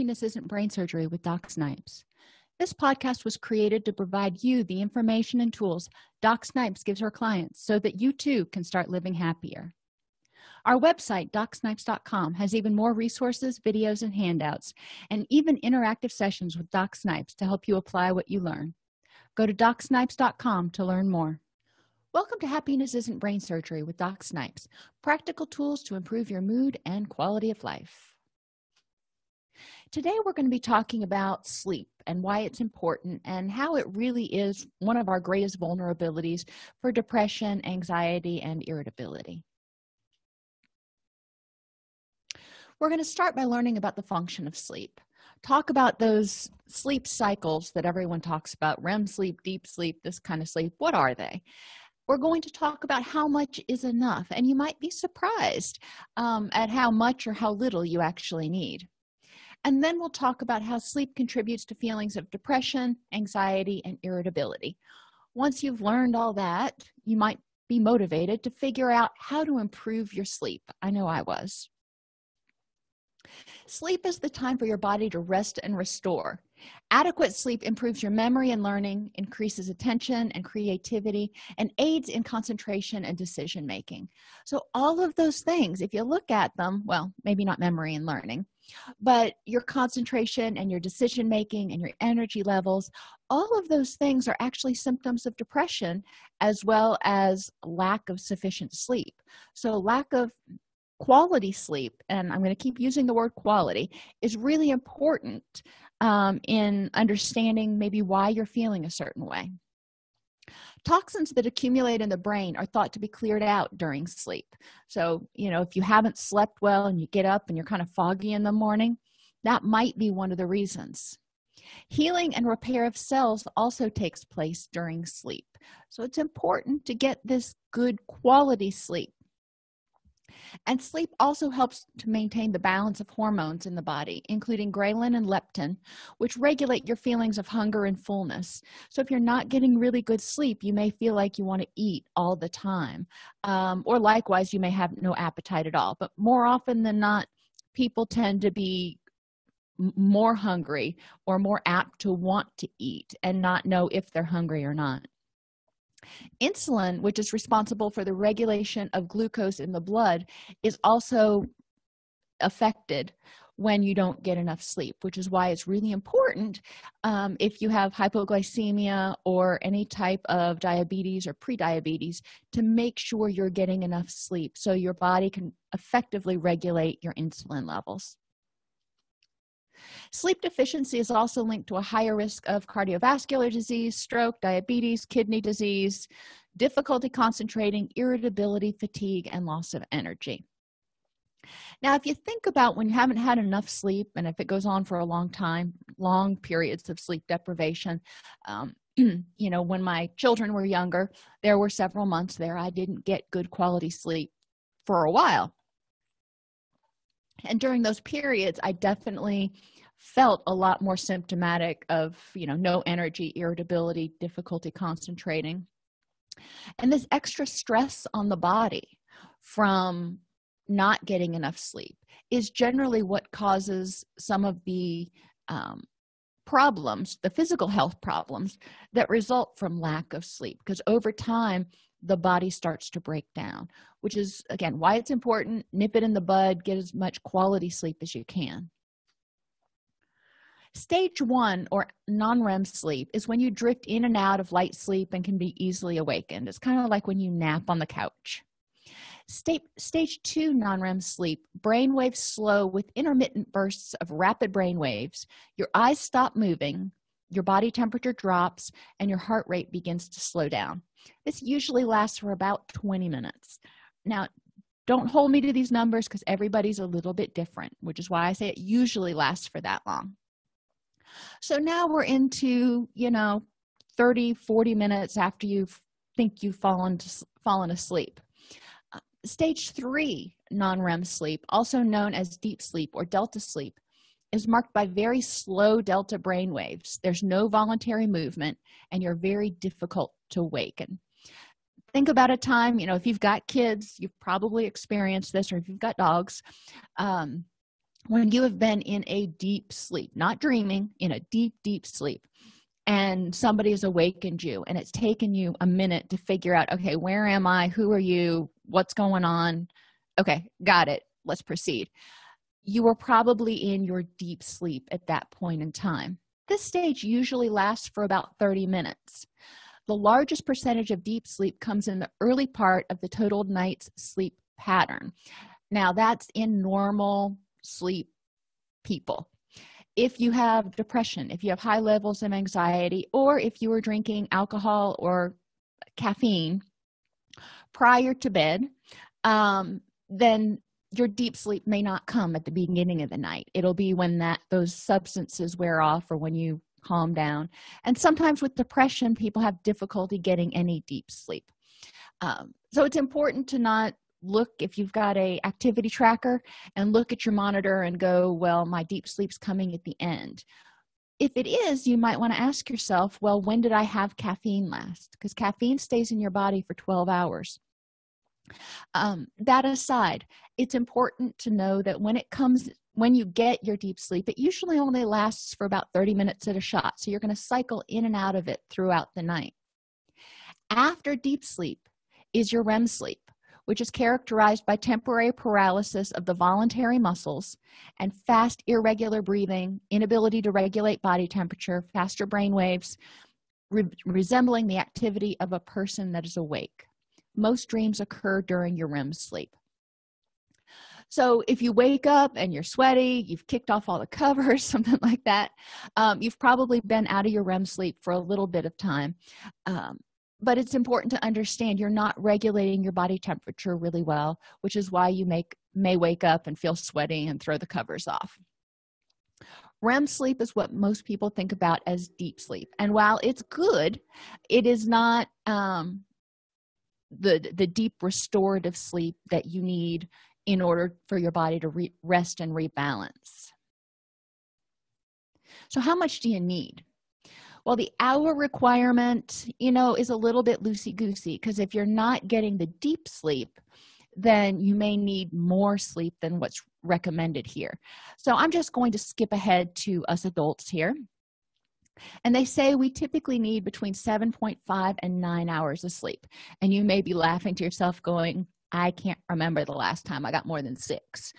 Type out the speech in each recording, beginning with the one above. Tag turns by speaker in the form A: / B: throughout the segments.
A: happiness isn't brain surgery with doc snipes. This podcast was created to provide you the information and tools doc snipes gives her clients so that you too can start living happier. Our website docsnipes.com has even more resources videos and handouts and even interactive sessions with doc snipes to help you apply what you learn. Go to docsnipes.com to learn more. Welcome to happiness isn't brain surgery with doc snipes practical tools to improve your mood and quality of life today we're going to be talking about sleep and why it's important and how it really is one of our greatest vulnerabilities for depression anxiety and irritability. We're going to start by learning about the function of sleep. Talk about those sleep cycles that everyone talks about rem sleep deep sleep this kind of sleep what are they? We're going to talk about how much is enough and you might be surprised um, at how much or how little you actually need and then we'll talk about how sleep contributes to feelings of depression anxiety and irritability. Once you've learned all that you might be motivated to figure out how to improve your sleep. I know i was. Sleep is the time for your body to rest and restore. Adequate sleep improves your memory and learning increases attention and creativity and aids in concentration and decision making so all of those things if you look at them well maybe not memory and learning but your concentration and your decision making and your energy levels all of those things are actually symptoms of depression as well as lack of sufficient sleep. So lack of quality sleep and i'm going to keep using the word quality is really important um, in understanding maybe why you're feeling a certain way toxins that accumulate in the brain are thought to be cleared out during sleep. So you know if you haven't slept well and you get up and you're kind of foggy in the morning that might be one of the reasons. Healing and repair of cells also takes place during sleep. So it's important to get this good quality sleep and sleep also helps to maintain the balance of hormones in the body including ghrelin and leptin which regulate your feelings of hunger and fullness. So if you're not getting really good sleep you may feel like you want to eat all the time um, or likewise you may have no appetite at all. But more often than not people tend to be more hungry or more apt to want to eat and not know if they're hungry or not insulin which is responsible for the regulation of glucose in the blood is also affected when you don't get enough sleep which is why it's really important um, if you have hypoglycemia or any type of diabetes or pre-diabetes to make sure you're getting enough sleep so your body can effectively regulate your insulin levels sleep deficiency is also linked to a higher risk of cardiovascular disease stroke diabetes kidney disease difficulty concentrating irritability fatigue and loss of energy. Now if you think about when you haven't had enough sleep and if it goes on for a long time long periods of sleep deprivation um, you know when my children were younger there were several months there i didn't get good quality sleep for a while and during those periods i definitely felt a lot more symptomatic of you know no energy irritability difficulty concentrating. And this extra stress on the body from not getting enough sleep is generally what causes some of the um, problems the physical health problems that result from lack of sleep. Because over time the body starts to break down which is again why it's important. Nip it in the bud get as much quality sleep as you can. Stage one or non-rem sleep is when you drift in and out of light sleep and can be easily awakened. It's kind of like when you nap on the couch. Stage, stage two non-rem sleep brain waves slow with intermittent bursts of rapid brain waves. Your eyes stop moving your body temperature drops and your heart rate begins to slow down. This usually lasts for about 20 minutes. Now don't hold me to these numbers because everybody's a little bit different which is why i say it usually lasts for that long. So now we're into you know 30 40 minutes after you think you've fallen to, fallen asleep. Uh, stage three non-rem sleep also known as deep sleep or delta sleep is marked by very slow delta brain waves. There's no voluntary movement and you're very difficult to awaken think about a time you know if you've got kids you've probably experienced this or if you've got dogs um, when you have been in a deep sleep not dreaming in a deep deep sleep and somebody has awakened you and it's taken you a minute to figure out okay where am i? Who are you? What's going on? Okay got it. Let's proceed you were probably in your deep sleep at that point in time. This stage usually lasts for about 30 minutes. The largest percentage of deep sleep comes in the early part of the total night's sleep pattern. Now that's in normal sleep people. If you have depression if you have high levels of anxiety or if you are drinking alcohol or caffeine prior to bed um, then your deep sleep may not come at the beginning of the night. It'll be when that those substances wear off or when you calm down. And sometimes with depression people have difficulty getting any deep sleep. Um, so it's important to not look if you've got a activity tracker and look at your monitor and go well my deep sleep's coming at the end. If it is you might want to ask yourself well when did i have caffeine last? Because caffeine stays in your body for 12 hours um, that aside it's important to know that when it comes when you get your deep sleep it usually only lasts for about 30 minutes at a shot so you're going to cycle in and out of it throughout the night. After deep sleep is your rem sleep which is characterized by temporary paralysis of the voluntary muscles and fast irregular breathing inability to regulate body temperature faster brain waves re resembling the activity of a person that is awake most dreams occur during your rem sleep. So if you wake up and you're sweaty you've kicked off all the covers something like that um, you've probably been out of your rem sleep for a little bit of time. Um, but it's important to understand you're not regulating your body temperature really well which is why you make may wake up and feel sweaty and throw the covers off. REM sleep is what most people think about as deep sleep. And while it's good it is not um, the the deep restorative sleep that you need in order for your body to rest and rebalance. So how much do you need? Well the hour requirement you know is a little bit loosey-goosey because if you're not getting the deep sleep then you may need more sleep than what's recommended here. So i'm just going to skip ahead to us adults here and they say we typically need between 7.5 and 9 hours of sleep. And you may be laughing to yourself going i can't remember the last time i got more than six.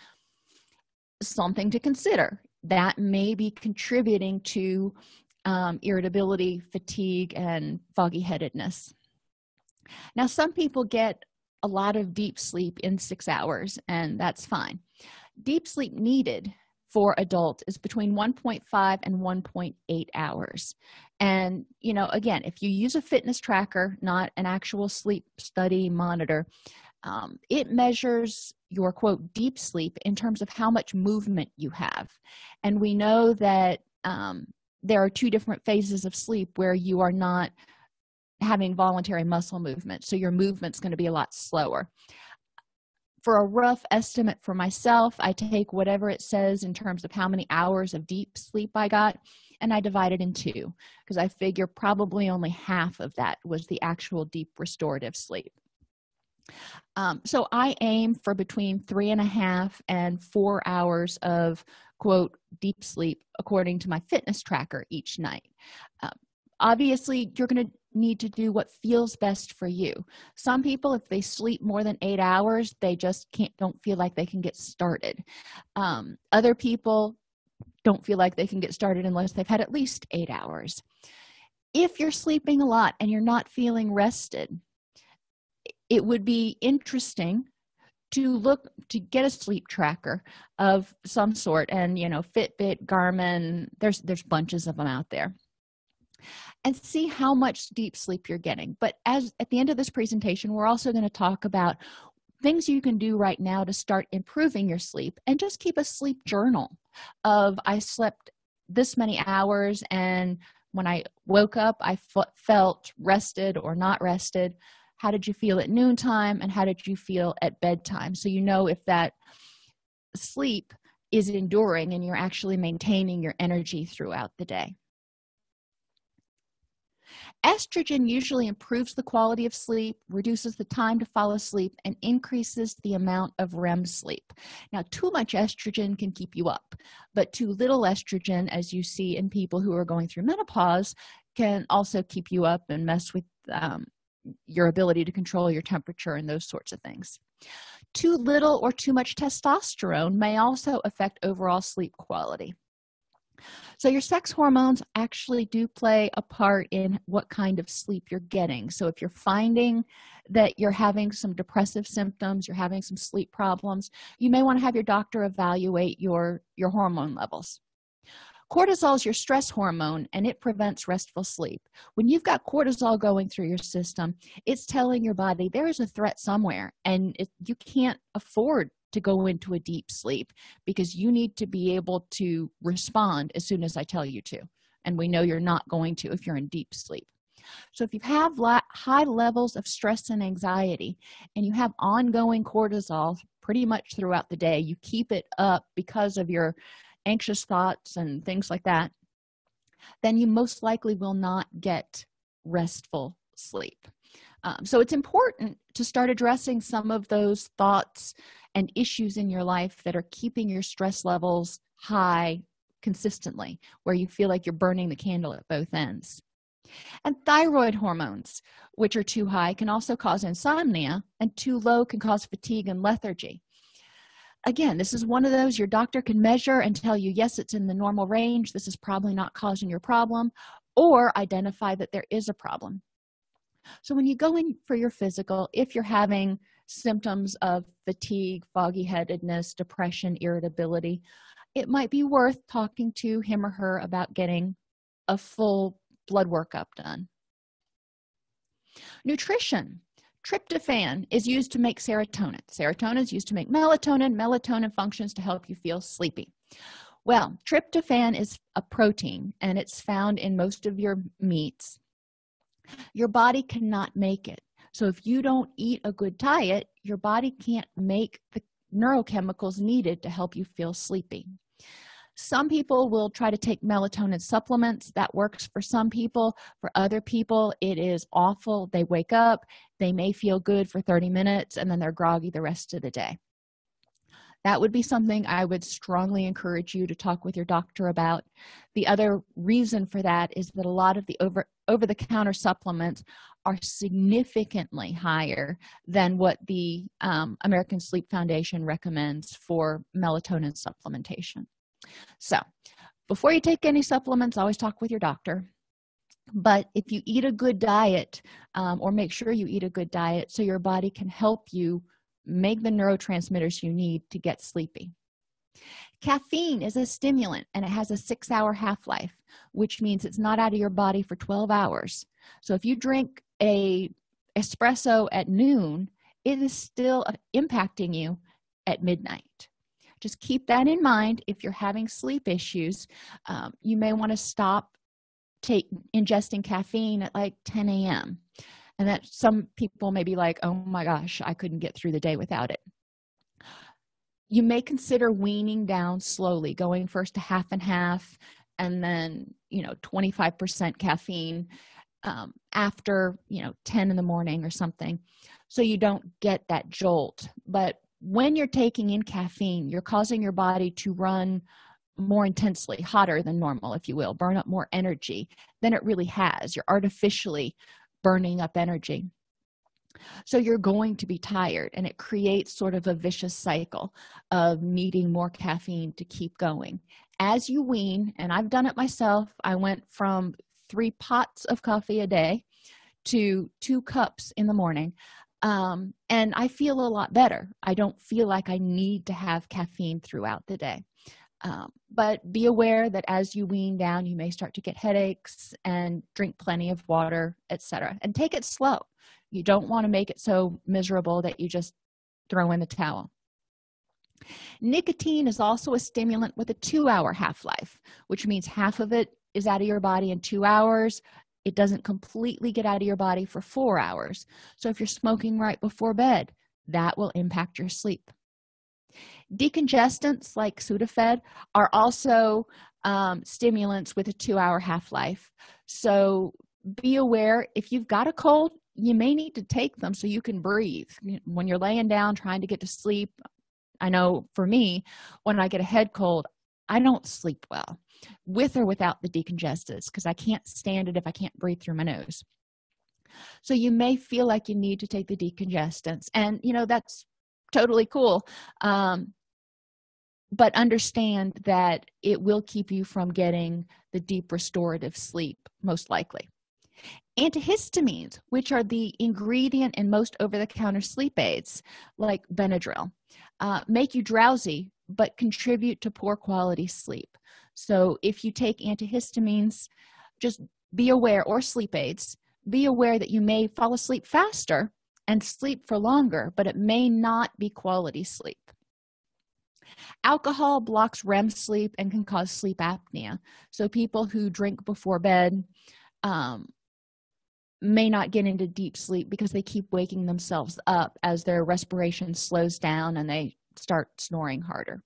A: Something to consider. That may be contributing to um, irritability fatigue and foggy headedness. Now some people get a lot of deep sleep in six hours and that's fine. Deep sleep needed for adult is between 1.5 and 1.8 hours. And you know again if you use a fitness tracker not an actual sleep study monitor um, it measures your quote deep sleep in terms of how much movement you have. And we know that um, there are two different phases of sleep where you are not having voluntary muscle movement so your movement's going to be a lot slower for a rough estimate for myself i take whatever it says in terms of how many hours of deep sleep i got and i divide it in two because i figure probably only half of that was the actual deep restorative sleep. Um, so i aim for between three and a half and four hours of quote deep sleep according to my fitness tracker each night. Um, obviously you're going to need to do what feels best for you. Some people if they sleep more than eight hours they just can't don't feel like they can get started. Um, other people don't feel like they can get started unless they've had at least eight hours. If you're sleeping a lot and you're not feeling rested it would be interesting to look to get a sleep tracker of some sort and you know fitbit garmin there's there's bunches of them out there and see how much deep sleep you're getting. But as at the end of this presentation we're also going to talk about things you can do right now to start improving your sleep and just keep a sleep journal of i slept this many hours and when i woke up I felt rested or not rested. How did you feel at noontime and how did you feel at bedtime? So you know if that sleep is enduring and you're actually maintaining your energy throughout the day estrogen usually improves the quality of sleep reduces the time to fall asleep and increases the amount of rem sleep. Now too much estrogen can keep you up but too little estrogen as you see in people who are going through menopause can also keep you up and mess with um, your ability to control your temperature and those sorts of things. Too little or too much testosterone may also affect overall sleep quality so your sex hormones actually do play a part in what kind of sleep you're getting. So if you're finding that you're having some depressive symptoms you're having some sleep problems you may want to have your doctor evaluate your your hormone levels. Cortisol is your stress hormone and it prevents restful sleep. When you've got cortisol going through your system it's telling your body there is a threat somewhere and it, you can't afford to go into a deep sleep because you need to be able to respond as soon as i tell you to. And we know you're not going to if you're in deep sleep. So if you have high levels of stress and anxiety and you have ongoing cortisol pretty much throughout the day you keep it up because of your anxious thoughts and things like that then you most likely will not get restful sleep um, so it's important to start addressing some of those thoughts and issues in your life that are keeping your stress levels high consistently where you feel like you're burning the candle at both ends. And thyroid hormones which are too high can also cause insomnia and too low can cause fatigue and lethargy. Again this is one of those your doctor can measure and tell you yes it's in the normal range. This is probably not causing your problem or identify that there is a problem so when you go in for your physical if you're having symptoms of fatigue foggy headedness depression irritability it might be worth talking to him or her about getting a full blood workup done. Nutrition. Tryptophan is used to make serotonin. Serotonin is used to make melatonin. Melatonin functions to help you feel sleepy. Well tryptophan is a protein and it's found in most of your meats your body cannot make it. So if you don't eat a good diet your body can't make the neurochemicals needed to help you feel sleepy. Some people will try to take melatonin supplements. That works for some people. For other people it is awful. They wake up they may feel good for 30 minutes and then they're groggy the rest of the day that would be something i would strongly encourage you to talk with your doctor about. The other reason for that is that a lot of the over over the counter supplements are significantly higher than what the um, american sleep foundation recommends for melatonin supplementation. So before you take any supplements always talk with your doctor. But if you eat a good diet um, or make sure you eat a good diet so your body can help you make the neurotransmitters you need to get sleepy. Caffeine is a stimulant and it has a six hour half-life which means it's not out of your body for 12 hours. So if you drink a espresso at noon it is still impacting you at midnight. Just keep that in mind. If you're having sleep issues um, you may want to stop take ingesting caffeine at like 10 a.m and that some people may be like oh my gosh i couldn't get through the day without it. You may consider weaning down slowly going first to half and half and then you know 25 percent caffeine um, after you know 10 in the morning or something so you don't get that jolt. But when you're taking in caffeine you're causing your body to run more intensely hotter than normal if you will burn up more energy than it really has. You're artificially burning up energy. So you're going to be tired and it creates sort of a vicious cycle of needing more caffeine to keep going. As you wean and i've done it myself i went from three pots of coffee a day to two cups in the morning um, and i feel a lot better. I don't feel like i need to have caffeine throughout the day um, but be aware that as you wean down you may start to get headaches and drink plenty of water etc and take it slow. You don't want to make it so miserable that you just throw in the towel. Nicotine is also a stimulant with a two-hour half-life which means half of it is out of your body in two hours. It doesn't completely get out of your body for four hours. So if you're smoking right before bed that will impact your sleep decongestants like sudafed are also um, stimulants with a two-hour half-life. So be aware if you've got a cold you may need to take them so you can breathe. When you're laying down trying to get to sleep i know for me when i get a head cold i don't sleep well with or without the decongestants because i can't stand it if i can't breathe through my nose. So you may feel like you need to take the decongestants and you know that's totally cool. Um, but understand that it will keep you from getting the deep restorative sleep most likely. Antihistamines which are the ingredient in most over-the-counter sleep aids like benadryl uh, make you drowsy but contribute to poor quality sleep. So if you take antihistamines just be aware or sleep aids be aware that you may fall asleep faster and sleep for longer but it may not be quality sleep. Alcohol blocks rem sleep and can cause sleep apnea. So people who drink before bed um, may not get into deep sleep because they keep waking themselves up as their respiration slows down and they start snoring harder.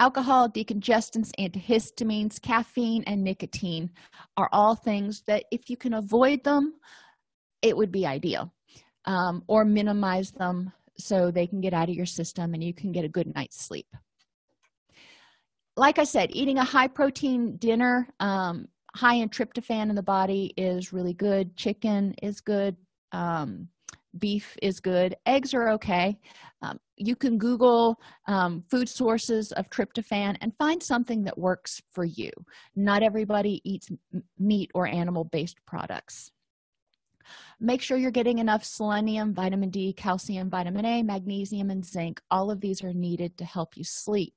A: Alcohol decongestants antihistamines caffeine and nicotine are all things that if you can avoid them it would be ideal um, or minimize them so they can get out of your system and you can get a good night's sleep. Like i said eating a high protein dinner um, high in tryptophan in the body is really good. Chicken is good. Um, beef is good. Eggs are okay. Um, you can google um, food sources of tryptophan and find something that works for you. Not everybody eats meat or animal based products make sure you're getting enough selenium vitamin d calcium vitamin a magnesium and zinc. All of these are needed to help you sleep.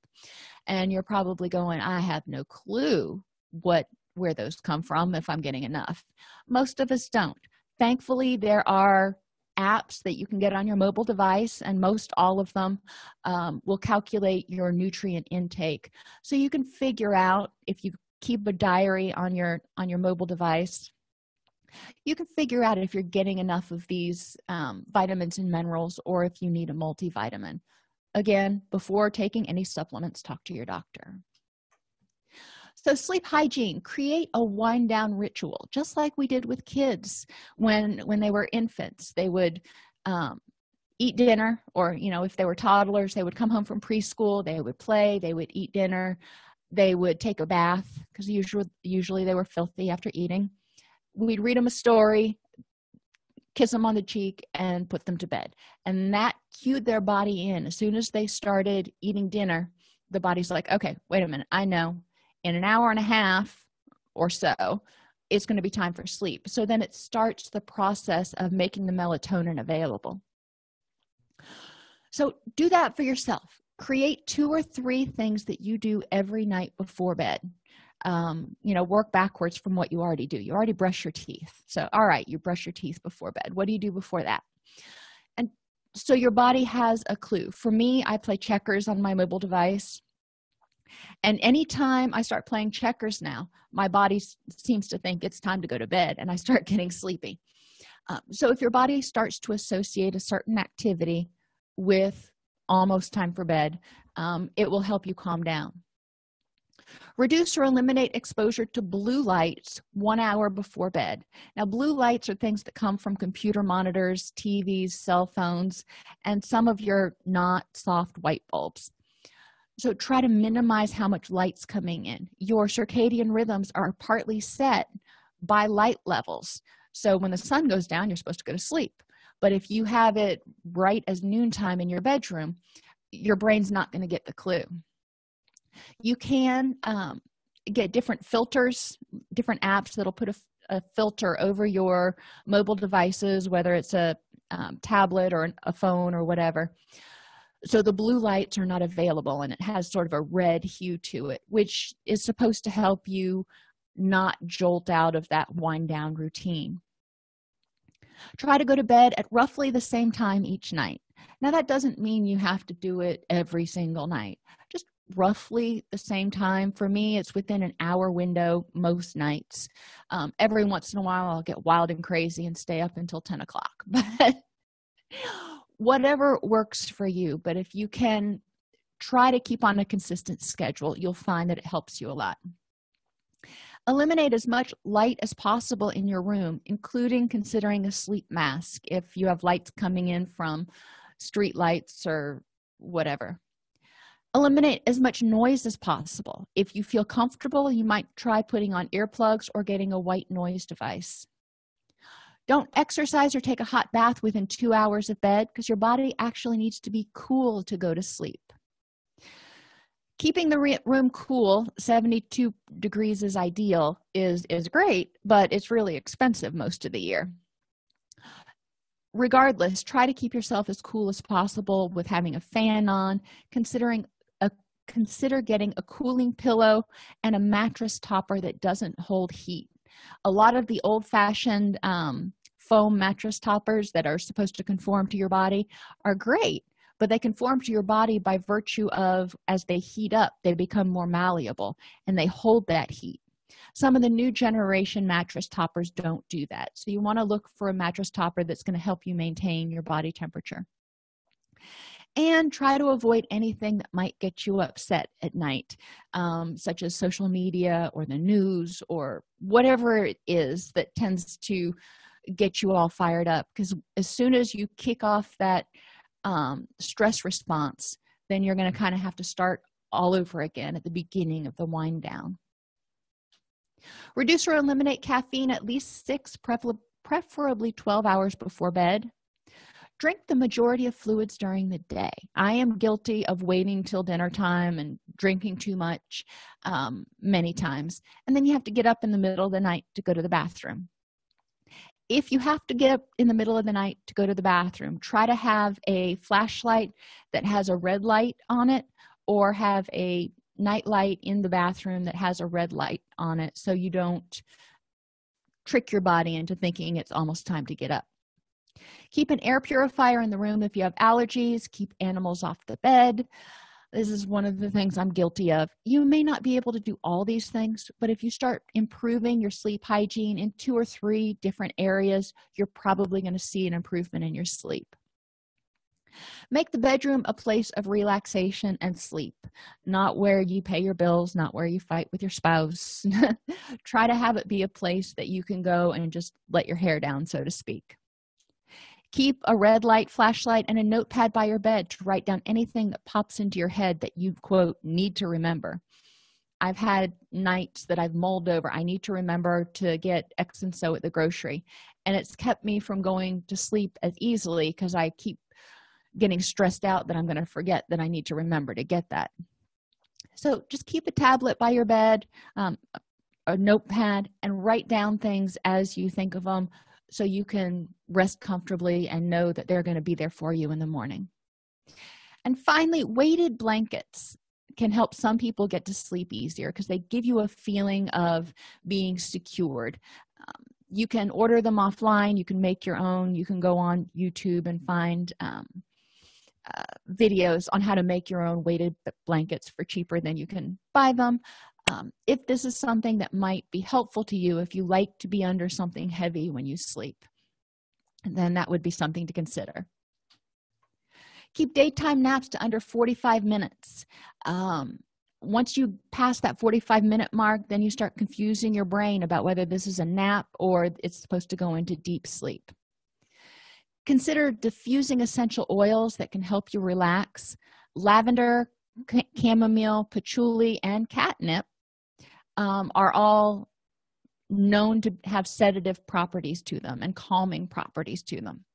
A: And you're probably going i have no clue what where those come from if i'm getting enough. Most of us don't. Thankfully there are apps that you can get on your mobile device and most all of them um, will calculate your nutrient intake. So you can figure out if you keep a diary on your on your mobile device you can figure out if you're getting enough of these um, vitamins and minerals or if you need a multivitamin. Again before taking any supplements talk to your doctor. So sleep hygiene create a wind down ritual just like we did with kids when when they were infants. They would um, eat dinner or you know if they were toddlers they would come home from preschool they would play they would eat dinner they would take a bath because usually usually they were filthy after eating we'd read them a story kiss them on the cheek and put them to bed. And that cued their body in. As soon as they started eating dinner the body's like okay wait a minute. I know. In an hour and a half or so it's going to be time for sleep. So then it starts the process of making the melatonin available. So do that for yourself. Create two or three things that you do every night before bed um, you know work backwards from what you already do. You already brush your teeth. So all right you brush your teeth before bed. What do you do before that? And so your body has a clue. For me i play checkers on my mobile device. And anytime i start playing checkers now my body seems to think it's time to go to bed and i start getting sleepy. Um, so if your body starts to associate a certain activity with almost time for bed um, it will help you calm down reduce or eliminate exposure to blue lights one hour before bed. Now blue lights are things that come from computer monitors tvs cell phones and some of your not soft white bulbs. So try to minimize how much light's coming in. Your circadian rhythms are partly set by light levels. So when the sun goes down you're supposed to go to sleep. But if you have it bright as noontime in your bedroom your brain's not going to get the clue you can um, get different filters different apps that'll put a, a, filter over your mobile devices whether it's a um, tablet or a phone or whatever. So the blue lights are not available and it has sort of a red hue to it which is supposed to help you not jolt out of that wind down routine. Try to go to bed at roughly the same time each night. Now that doesn't mean you have to do it every single night. Just roughly the same time. For me it's within an hour window most nights. Um, every once in a while i'll get wild and crazy and stay up until 10 o'clock. But whatever works for you. But if you can try to keep on a consistent schedule you'll find that it helps you a lot. Eliminate as much light as possible in your room including considering a sleep mask if you have lights coming in from street lights or whatever eliminate as much noise as possible. If you feel comfortable you might try putting on earplugs or getting a white noise device. Don't exercise or take a hot bath within two hours of bed because your body actually needs to be cool to go to sleep. Keeping the room cool 72 degrees is ideal is is great but it's really expensive most of the year. Regardless try to keep yourself as cool as possible with having a fan on considering consider getting a cooling pillow and a mattress topper that doesn't hold heat. A lot of the old-fashioned um, foam mattress toppers that are supposed to conform to your body are great but they conform to your body by virtue of as they heat up they become more malleable and they hold that heat. Some of the new generation mattress toppers don't do that. So you want to look for a mattress topper that's going to help you maintain your body temperature and try to avoid anything that might get you upset at night um, such as social media or the news or whatever it is that tends to get you all fired up. Because as soon as you kick off that um, stress response then you're going to kind of have to start all over again at the beginning of the wind down. Reduce or eliminate caffeine at least six preferably 12 hours before bed drink the majority of fluids during the day. I am guilty of waiting till dinner time and drinking too much um, many times and then you have to get up in the middle of the night to go to the bathroom. If you have to get up in the middle of the night to go to the bathroom try to have a flashlight that has a red light on it or have a night light in the bathroom that has a red light on it so you don't trick your body into thinking it's almost time to get up keep an air purifier in the room if you have allergies. Keep animals off the bed. This is one of the things i'm guilty of. You may not be able to do all these things but if you start improving your sleep hygiene in two or three different areas you're probably going to see an improvement in your sleep. Make the bedroom a place of relaxation and sleep not where you pay your bills not where you fight with your spouse. Try to have it be a place that you can go and just let your hair down so to speak keep a red light flashlight and a notepad by your bed to write down anything that pops into your head that you quote need to remember. I've had nights that i've mulled over i need to remember to get x and so at the grocery. And it's kept me from going to sleep as easily because i keep getting stressed out that i'm going to forget that i need to remember to get that. So just keep a tablet by your bed um, a notepad and write down things as you think of them so you can rest comfortably and know that they're going to be there for you in the morning. And finally weighted blankets can help some people get to sleep easier because they give you a feeling of being secured. Um, you can order them offline you can make your own you can go on youtube and find um, uh, videos on how to make your own weighted blankets for cheaper than you can buy them um, if this is something that might be helpful to you if you like to be under something heavy when you sleep then that would be something to consider. Keep daytime naps to under 45 minutes. Um, once you pass that 45 minute mark then you start confusing your brain about whether this is a nap or it's supposed to go into deep sleep. Consider diffusing essential oils that can help you relax. Lavender chamomile patchouli and catnip um, are all known to have sedative properties to them and calming properties to them.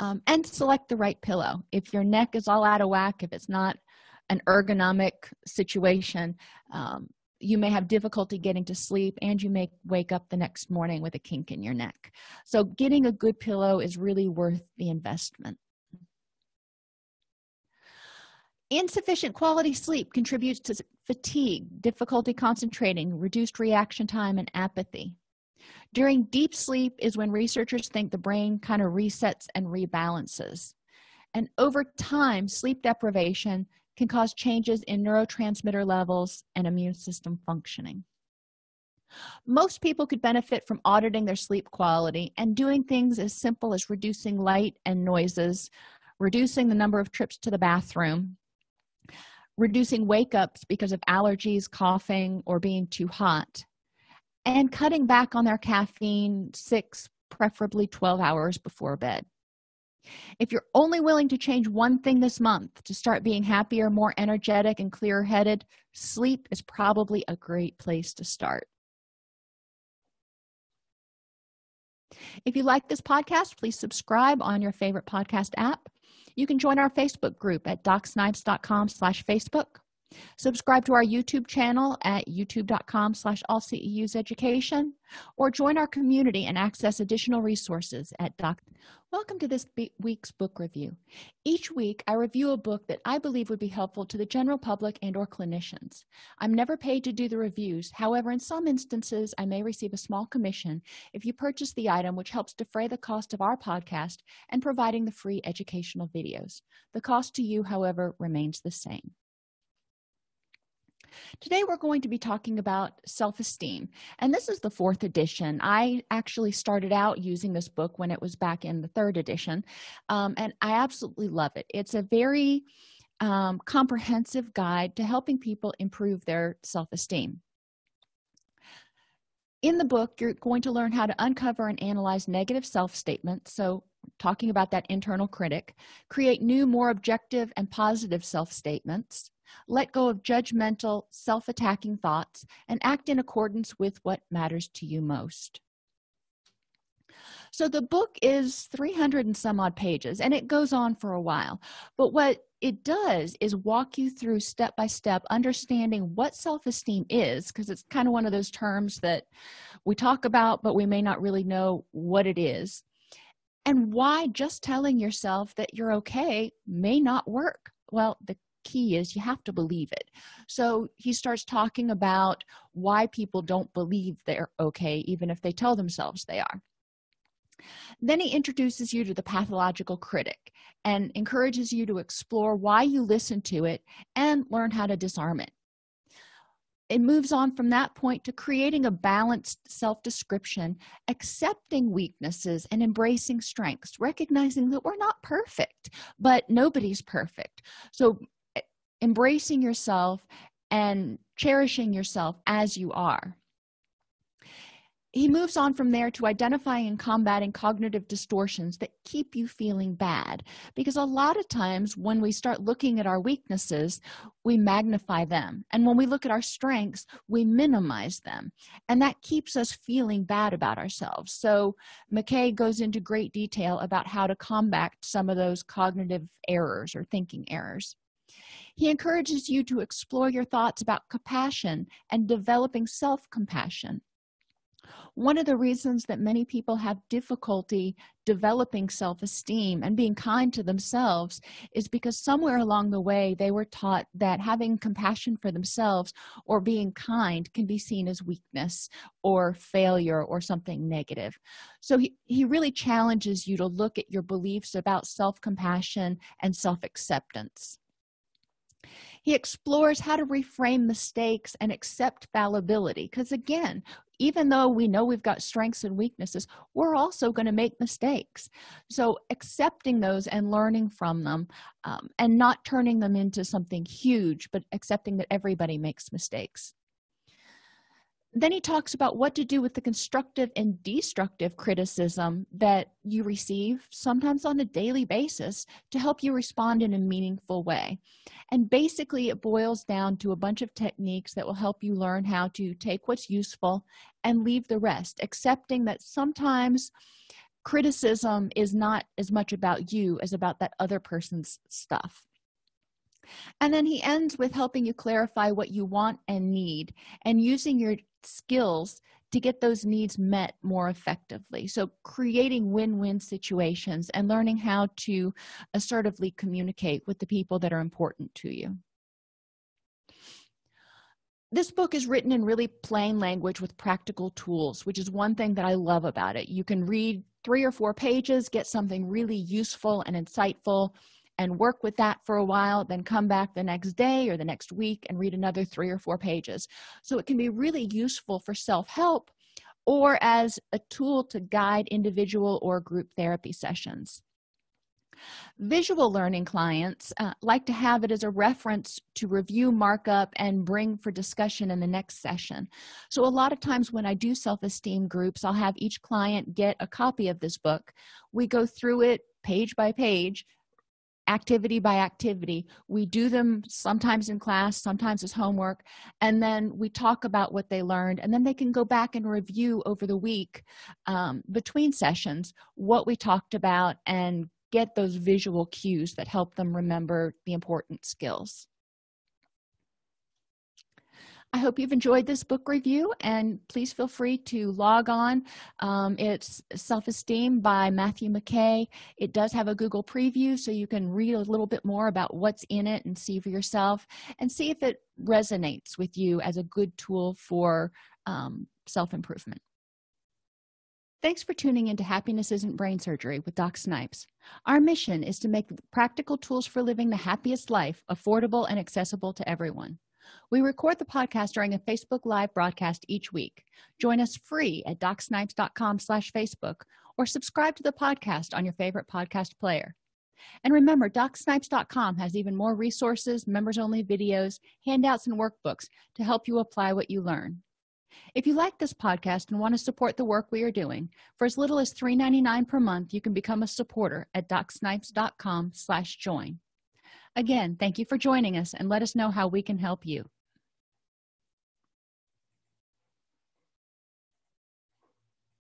A: Um, and select the right pillow. If your neck is all out of whack if it's not an ergonomic situation um, you may have difficulty getting to sleep and you may wake up the next morning with a kink in your neck. So getting a good pillow is really worth the investment insufficient quality sleep contributes to fatigue difficulty concentrating reduced reaction time and apathy. During deep sleep is when researchers think the brain kind of resets and rebalances. And over time sleep deprivation can cause changes in neurotransmitter levels and immune system functioning. Most people could benefit from auditing their sleep quality and doing things as simple as reducing light and noises reducing the number of trips to the bathroom reducing wake ups because of allergies coughing or being too hot and cutting back on their caffeine six preferably 12 hours before bed. If you're only willing to change one thing this month to start being happier more energetic and clearer headed sleep is probably a great place to start. If you like this podcast please subscribe on your favorite podcast app you can join our facebook group at docsnipes.com slash facebook subscribe to our youtube channel at youtube.com slash all ceus education or join our community and access additional resources at doc. Welcome to this week's book review. Each week i review a book that i believe would be helpful to the general public and or clinicians. I'm never paid to do the reviews. However in some instances i may receive a small commission if you purchase the item which helps defray the cost of our podcast and providing the free educational videos. The cost to you however remains the same today we're going to be talking about self-esteem and this is the fourth edition. I actually started out using this book when it was back in the third edition um, and i absolutely love it. It's a very um, comprehensive guide to helping people improve their self-esteem. In the book you're going to learn how to uncover and analyze negative self-statements so talking about that internal critic create new more objective and positive self-statements let go of judgmental self-attacking thoughts and act in accordance with what matters to you most. So the book is 300 and some odd pages and it goes on for a while. But what it does is walk you through step by step understanding what self-esteem is because it's kind of one of those terms that we talk about but we may not really know what it is. And why just telling yourself that you're okay may not work. Well the key is you have to believe it. So he starts talking about why people don't believe they're okay even if they tell themselves they are. Then he introduces you to the pathological critic and encourages you to explore why you listen to it and learn how to disarm it. It moves on from that point to creating a balanced self-description accepting weaknesses and embracing strengths recognizing that we're not perfect but nobody's perfect. So embracing yourself and cherishing yourself as you are. He moves on from there to identifying and combating cognitive distortions that keep you feeling bad because a lot of times when we start looking at our weaknesses we magnify them. And when we look at our strengths we minimize them. And that keeps us feeling bad about ourselves. So mckay goes into great detail about how to combat some of those cognitive errors or thinking errors he encourages you to explore your thoughts about compassion and developing self-compassion. One of the reasons that many people have difficulty developing self-esteem and being kind to themselves is because somewhere along the way they were taught that having compassion for themselves or being kind can be seen as weakness or failure or something negative. So he, he really challenges you to look at your beliefs about self-compassion and self-acceptance he explores how to reframe mistakes and accept fallibility because again even though we know we've got strengths and weaknesses we're also going to make mistakes. So accepting those and learning from them um, and not turning them into something huge but accepting that everybody makes mistakes then he talks about what to do with the constructive and destructive criticism that you receive sometimes on a daily basis to help you respond in a meaningful way. And basically it boils down to a bunch of techniques that will help you learn how to take what's useful and leave the rest accepting that sometimes criticism is not as much about you as about that other person's stuff. And then he ends with helping you clarify what you want and need and using your skills to get those needs met more effectively. So creating win-win situations and learning how to assertively communicate with the people that are important to you. This book is written in really plain language with practical tools which is one thing that i love about it. You can read three or four pages get something really useful and insightful and work with that for a while then come back the next day or the next week and read another three or four pages. So it can be really useful for self-help or as a tool to guide individual or group therapy sessions. Visual learning clients uh, like to have it as a reference to review markup and bring for discussion in the next session. So a lot of times when i do self-esteem groups i'll have each client get a copy of this book. We go through it page by page activity by activity. We do them sometimes in class sometimes as homework and then we talk about what they learned and then they can go back and review over the week um, between sessions what we talked about and get those visual cues that help them remember the important skills i hope you've enjoyed this book review and please feel free to log on um, it's self-esteem by matthew mckay it does have a google preview so you can read a little bit more about what's in it and see for yourself and see if it resonates with you as a good tool for um, self-improvement Thanks for tuning into Happiness Isn't Brain Surgery with Doc Snipes. Our mission is to make practical tools for living the happiest life affordable and accessible to everyone. We record the podcast during a Facebook Live broadcast each week. Join us free at docsnipes.com slash Facebook or subscribe to the podcast on your favorite podcast player. And remember, docsnipes.com has even more resources, members-only videos, handouts, and workbooks to help you apply what you learn if you like this podcast and want to support the work we are doing for as little as $3.99 per month you can become a supporter at docsnipes.com slash join again thank you for joining us and let us know how we can help you